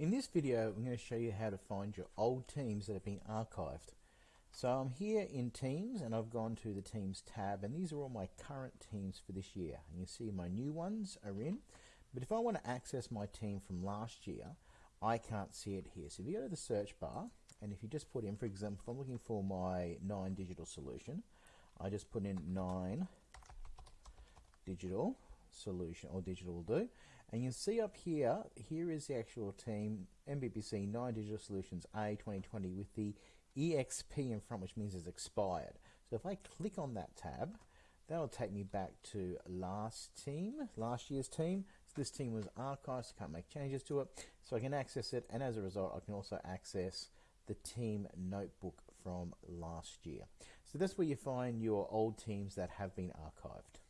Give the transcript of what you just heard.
In this video, I'm going to show you how to find your old teams that have been archived. So I'm here in Teams and I've gone to the Teams tab and these are all my current teams for this year. And you see my new ones are in. But if I want to access my team from last year, I can't see it here. So if you go to the search bar and if you just put in, for example, if I'm looking for my 9 digital solution, I just put in 9 digital solution or digital will do. And you see up here here is the actual team MBPC 9 digital solutions A 2020 with the EXP in front which means it's expired. So if I click on that tab that'll take me back to last team last year's team. So this team was archived so I can't make changes to it. So I can access it and as a result I can also access the team notebook from last year. So that's where you find your old teams that have been archived